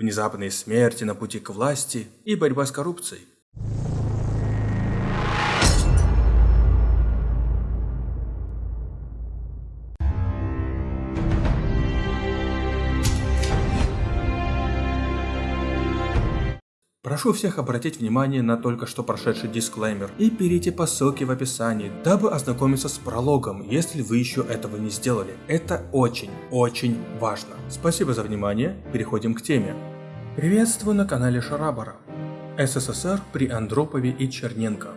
внезапные смерти на пути к власти и борьба с коррупцией. Прошу всех обратить внимание на только что прошедший дисклеймер и перейти по ссылке в описании, дабы ознакомиться с прологом, если вы еще этого не сделали. Это очень-очень важно. Спасибо за внимание, переходим к теме. Приветствую на канале Шарабара. СССР при Андропове и Черненко.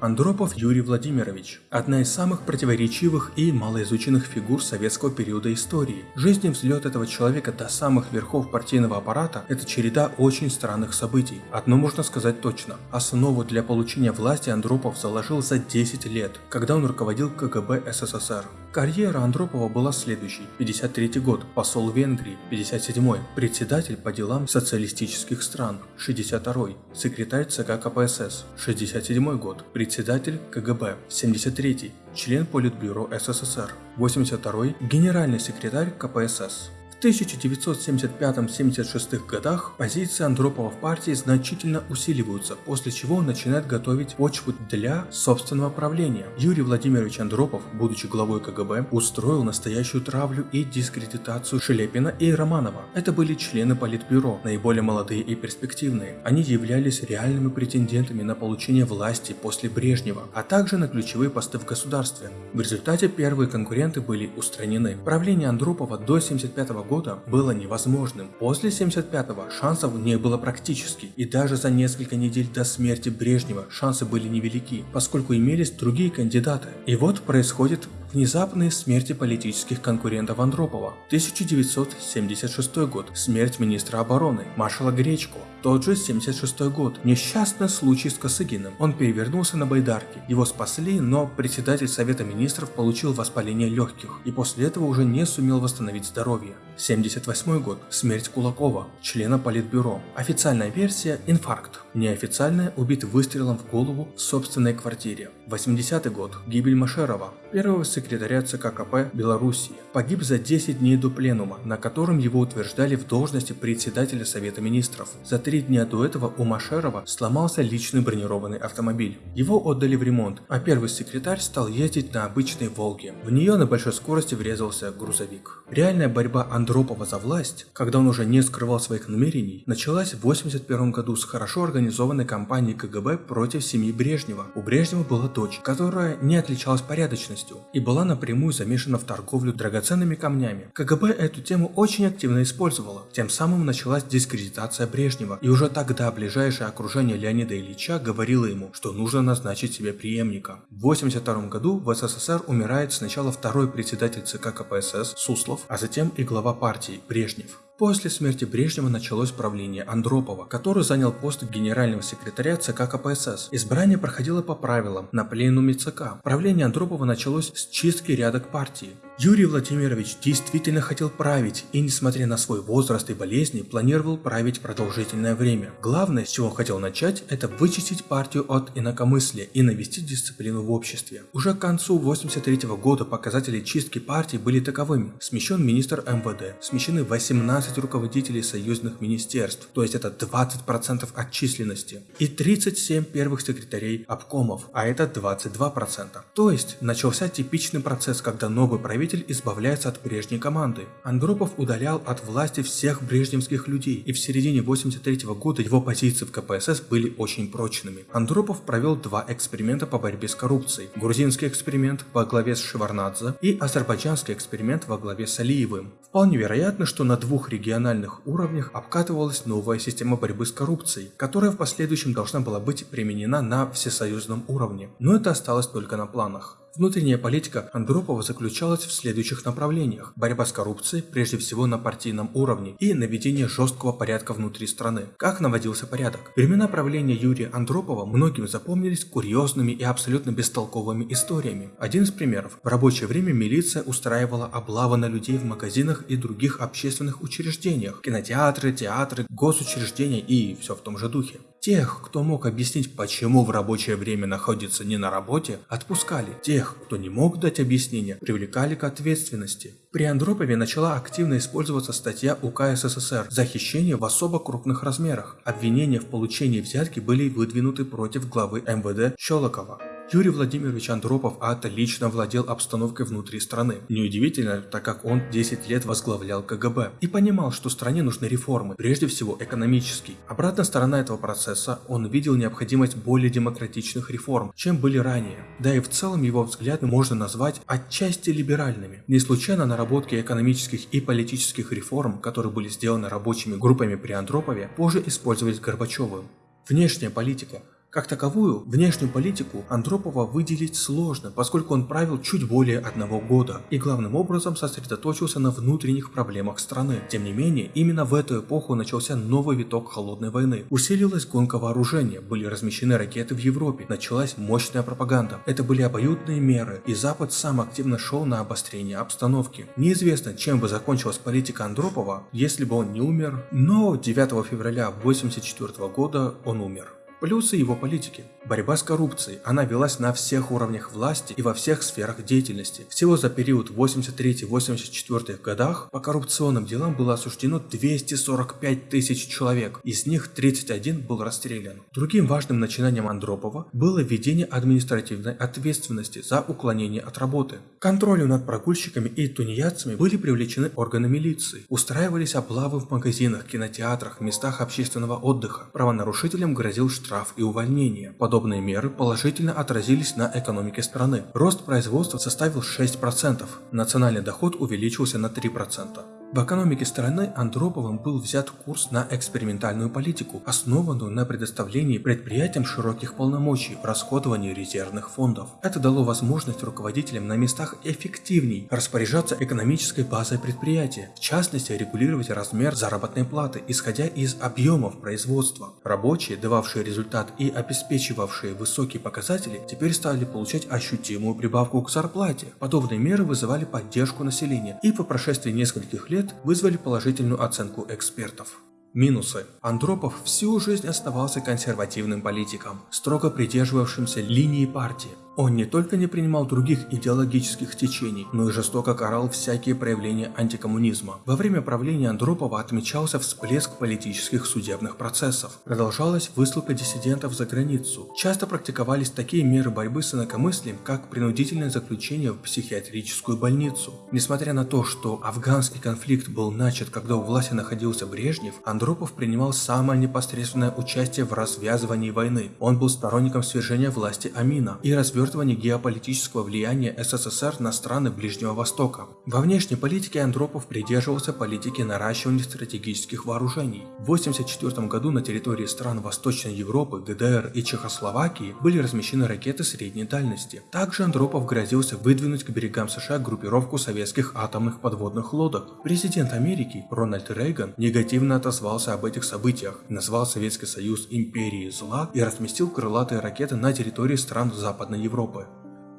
Андропов Юрий Владимирович – одна из самых противоречивых и малоизученных фигур советского периода истории. Жизнь и взлет этого человека до самых верхов партийного аппарата – это череда очень странных событий. Одно можно сказать точно – основу для получения власти Андропов заложил за 10 лет, когда он руководил КГБ СССР. Карьера Андропова была следующей. 53 год, посол Венгрии, 57 председатель по делам социалистических стран, 62 секретарь ЦК КПСС, 67 год, председатель КГБ, 73 член Политбюро СССР, 82 генеральный секретарь КПСС. 1975-76 годах позиции Андропова в партии значительно усиливаются, после чего он начинает готовить почву для собственного правления. Юрий Владимирович Андропов, будучи главой КГБ, устроил настоящую травлю и дискредитацию Шелепина и Романова. Это были члены Политбюро, наиболее молодые и перспективные. Они являлись реальными претендентами на получение власти после Брежнева, а также на ключевые посты в государстве. В результате первые конкуренты были устранены. Правление Андропова до 75 года года было невозможным. После 75-го шансов не было практически, и даже за несколько недель до смерти Брежнева шансы были невелики, поскольку имелись другие кандидаты. И вот происходит Внезапные смерти политических конкурентов Андропова. 1976 год. Смерть министра обороны, маршала Гречко. Тот же 76 год. Несчастный случай с Косыгиным. Он перевернулся на байдарке. Его спасли, но председатель Совета Министров получил воспаление легких и после этого уже не сумел восстановить здоровье. 78 год. Смерть Кулакова, члена Политбюро. Официальная версия – инфаркт. Неофициальная – убит выстрелом в голову в собственной квартире. 80 год. Гибель Машерова, первого секретаря ЦК КП Белоруссии. Погиб за 10 дней до пленума, на котором его утверждали в должности председателя Совета Министров. За три дня до этого у Машерова сломался личный бронированный автомобиль. Его отдали в ремонт, а первый секретарь стал ездить на обычной Волге. В нее на большой скорости врезался грузовик. Реальная борьба Андропова за власть, когда он уже не скрывал своих намерений, началась в 1981 году с хорошо организованной кампанией КГБ против семьи Брежнева. У Брежнева была дочь, которая не отличалась порядочностью и была напрямую замешана в торговлю драгоценными камнями. КГБ эту тему очень активно использовала. Тем самым началась дискредитация Брежнева, и уже тогда ближайшее окружение Леонида Ильича говорило ему, что нужно назначить себе преемника. В 1982 году в СССР умирает сначала второй председатель ЦК КПСС Суслов, а затем и глава партии Брежнев. После смерти Брежнева началось правление Андропова, который занял пост генерального секретаря ЦК КПСС. Избрание проходило по правилам на пленуме ЦК. Правление Андропова началось с чистки рядок партии. Юрий Владимирович действительно хотел править и, несмотря на свой возраст и болезни, планировал править продолжительное время. Главное, с чего он хотел начать, это вычистить партию от инакомыслия и навести дисциплину в обществе. Уже к концу 83 года показатели чистки партии были таковыми. Смещен министр МВД, смещены 18 руководителей союзных министерств, то есть это 20% от численности, и 37 первых секретарей обкомов, а это 22%. То есть начался типичный процесс, когда новый правитель правитель избавляется от прежней команды. Андропов удалял от власти всех брежневских людей, и в середине 83 -го года его позиции в КПСС были очень прочными. Андропов провел два эксперимента по борьбе с коррупцией. Грузинский эксперимент во главе с Шеварнадзе и азербайджанский эксперимент во главе с Алиевым. Вполне вероятно, что на двух региональных уровнях обкатывалась новая система борьбы с коррупцией, которая в последующем должна была быть применена на всесоюзном уровне. Но это осталось только на планах. Внутренняя политика Андропова заключалась в следующих направлениях. Борьба с коррупцией, прежде всего на партийном уровне, и наведение жесткого порядка внутри страны. Как наводился порядок? Времена правления Юрия Андропова многим запомнились курьезными и абсолютно бестолковыми историями. Один из примеров. В рабочее время милиция устраивала облавы на людей в магазинах и других общественных учреждениях. Кинотеатры, театры, госучреждения и все в том же духе. Тех, кто мог объяснить, почему в рабочее время находится не на работе, отпускали. Тех, кто не мог дать объяснение, привлекали к ответственности. При Андропове начала активно использоваться статья УК СССР за хищение в особо крупных размерах. Обвинения в получении взятки были выдвинуты против главы МВД Щелокова. Юрий Владимирович Андропов отлично владел обстановкой внутри страны. Неудивительно, так как он 10 лет возглавлял КГБ и понимал, что стране нужны реформы, прежде всего экономические. Обратная сторона этого процесса, он видел необходимость более демократичных реформ, чем были ранее. Да и в целом его взгляды можно назвать отчасти либеральными. Не случайно наработки экономических и политических реформ, которые были сделаны рабочими группами при Андропове, позже использовались Горбачевым. Внешняя политика – как таковую, внешнюю политику Андропова выделить сложно, поскольку он правил чуть более одного года и главным образом сосредоточился на внутренних проблемах страны. Тем не менее, именно в эту эпоху начался новый виток холодной войны. Усилилась гонка вооружения, были размещены ракеты в Европе, началась мощная пропаганда. Это были обоюдные меры, и Запад сам активно шел на обострение обстановки. Неизвестно, чем бы закончилась политика Андропова, если бы он не умер, но 9 февраля 1984 года он умер. Плюсы его политики. Борьба с коррупцией. Она велась на всех уровнях власти и во всех сферах деятельности. Всего за период 83-84 годах по коррупционным делам было осуждено 245 тысяч человек, из них 31 был расстрелян. Другим важным начинанием Андропова было введение административной ответственности за уклонение от работы. К контролю над прогульщиками и тунеядцами были привлечены органы милиции. Устраивались облавы в магазинах, кинотеатрах, местах общественного отдыха. Правонарушителям грозил штраф штраф и увольнение. Подобные меры положительно отразились на экономике страны. Рост производства составил 6%, национальный доход увеличился на 3%. В экономике страны Андроповым был взят курс на экспериментальную политику, основанную на предоставлении предприятиям широких полномочий в расходовании резервных фондов. Это дало возможность руководителям на местах эффективней распоряжаться экономической базой предприятия, в частности регулировать размер заработной платы, исходя из объемов производства. Рабочие, дававшие результат и обеспечивавшие высокие показатели, теперь стали получать ощутимую прибавку к зарплате. Подобные меры вызывали поддержку населения и по прошествии нескольких лет лет вызвали положительную оценку экспертов. Минусы. Андропов всю жизнь оставался консервативным политиком, строго придерживавшимся линии партии. Он не только не принимал других идеологических течений, но и жестоко карал всякие проявления антикоммунизма. Во время правления Андропова отмечался всплеск политических судебных процессов. Продолжалась высылка диссидентов за границу. Часто практиковались такие меры борьбы с инакомыслием, как принудительное заключение в психиатрическую больницу. Несмотря на то, что афганский конфликт был начат, когда у власти находился Брежнев, Андропов принимал самое непосредственное участие в развязывании войны. Он был сторонником свержения власти Амина и развернул развертывании геополитического влияния СССР на страны Ближнего Востока. Во внешней политике Андропов придерживался политики наращивания стратегических вооружений. В 1984 году на территории стран Восточной Европы, ГДР и Чехословакии были размещены ракеты средней дальности. Также Андропов грозился выдвинуть к берегам США группировку советских атомных подводных лодок. Президент Америки Рональд Рейган негативно отозвался об этих событиях, назвал Советский Союз империей зла и разместил крылатые ракеты на территории стран Западной Европы. Европы.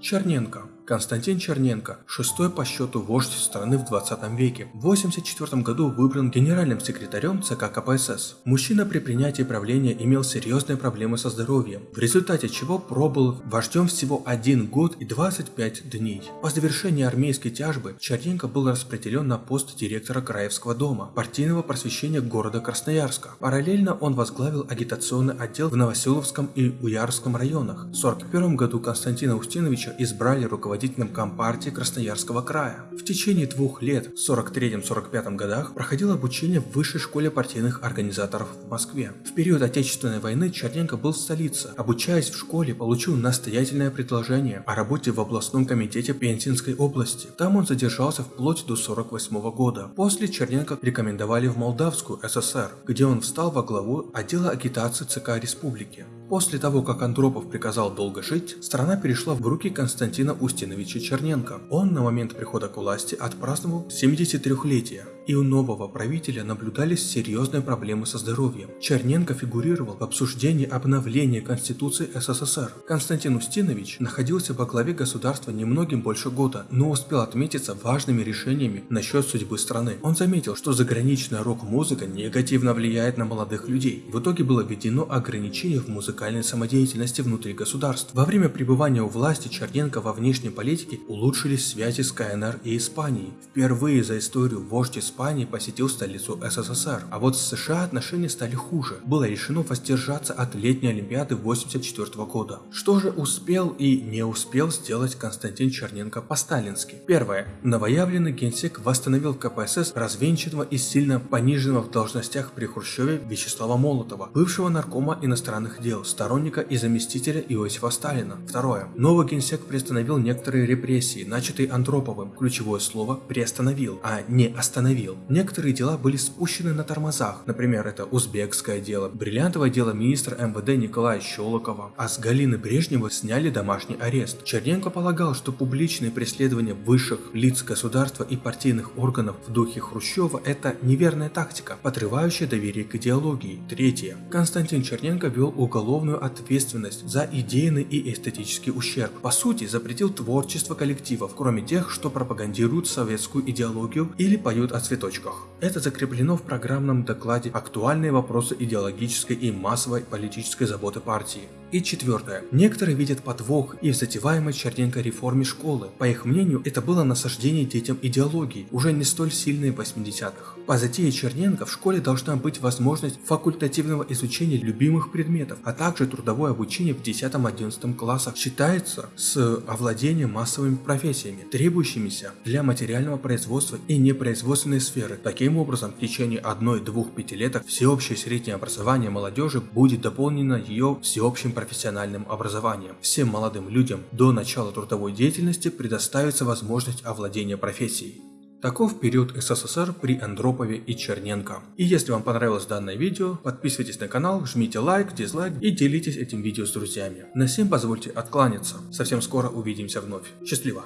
Черненко Константин Черненко, шестой по счету вождь страны в 20 веке, в 1984 году выбран генеральным секретарем ЦК КПСС. Мужчина при принятии правления имел серьезные проблемы со здоровьем, в результате чего пробыл вождем всего один год и 25 дней. По завершении армейской тяжбы Черненко был распределен на пост директора Краевского дома, партийного просвещения города Красноярска. Параллельно он возглавил агитационный отдел в Новоселовском и Уярском районах. В 1941 году Константина Устиновича избрали руководителем руководителем Компартии Красноярского края. В течение двух лет, в 43-45 годах, проходил обучение в Высшей школе партийных организаторов в Москве. В период Отечественной войны Черненко был в столице. Обучаясь в школе, получил настоятельное предложение о работе в областном комитете Пензенской области. Там он задержался вплоть до 48 года. После Черненко рекомендовали в Молдавскую ССР, где он встал во главу отдела агитации ЦК Республики. После того, как Андропов приказал долго жить, страна перешла в руки Константина Устиновича Черненко. Он на момент прихода к власти отпраздновал 73-летие и у нового правителя наблюдались серьезные проблемы со здоровьем. Черненко фигурировал в обсуждении обновления Конституции СССР. Константин Устинович находился во главе государства немногим больше года, но успел отметиться важными решениями насчет судьбы страны. Он заметил, что заграничная рок-музыка негативно влияет на молодых людей. В итоге было введено ограничение в музыкальной самодеятельности внутри государств. Во время пребывания у власти Черненко во внешней политике улучшились связи с КНР и Испанией. Впервые за историю вождь Испании посетил столицу СССР, а вот с США отношения стали хуже. Было решено воздержаться от летней Олимпиады 1984 года. Что же успел и не успел сделать Константин Черненко по-сталински? Первое. Новоявленный генсек восстановил КПСС развенчанного и сильно пониженного в должностях при Хрущеве Вячеслава Молотова, бывшего наркома иностранных дел, сторонника и заместителя Иосифа Сталина. Второе. Новый генсек приостановил некоторые репрессии, начатые Андроповым. Ключевое слово «приостановил», а не «остановил». Некоторые дела были спущены на тормозах, например, это узбекское дело, бриллиантовое дело министра МВД Николая Щелокова, а с Галины Брежневой сняли домашний арест. Черненко полагал, что публичные преследования высших лиц государства и партийных органов в духе Хрущева – это неверная тактика, подрывающая доверие к идеологии. Третье. Константин Черненко вел уголовную ответственность за идейный и эстетический ущерб. По сути, запретил творчество коллективов, кроме тех, что пропагандируют советскую идеологию или поют о цветах точках. Это закреплено в программном докладе «Актуальные вопросы идеологической и массовой политической заботы партии». И четвертое. Некоторые видят подвох и в затеваемой Черненко реформе школы. По их мнению, это было насаждение детям идеологии, уже не столь сильной в 80-х. По затее Черненко в школе должна быть возможность факультативного изучения любимых предметов, а также трудовое обучение в 10-11 классах считается с овладением массовыми профессиями, требующимися для материального производства и непроизводственной сферы. Таким образом, в течение 1-2 пятилеток всеобщее среднее образование молодежи будет дополнено ее всеобщим профессиональным образованием. Всем молодым людям до начала трудовой деятельности предоставится возможность овладения профессией. Таков период СССР при Андропове и Черненко. И если вам понравилось данное видео, подписывайтесь на канал, жмите лайк, дизлайк и делитесь этим видео с друзьями. На всем позвольте откланяться. Совсем скоро увидимся вновь. Счастливо!